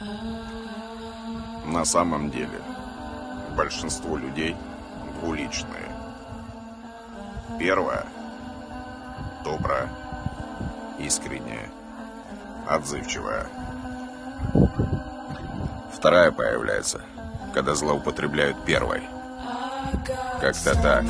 На самом деле, большинство людей двуличные. Первая – добрая, искренняя, отзывчивая. Вторая появляется, когда злоупотребляют первой. Как-то так.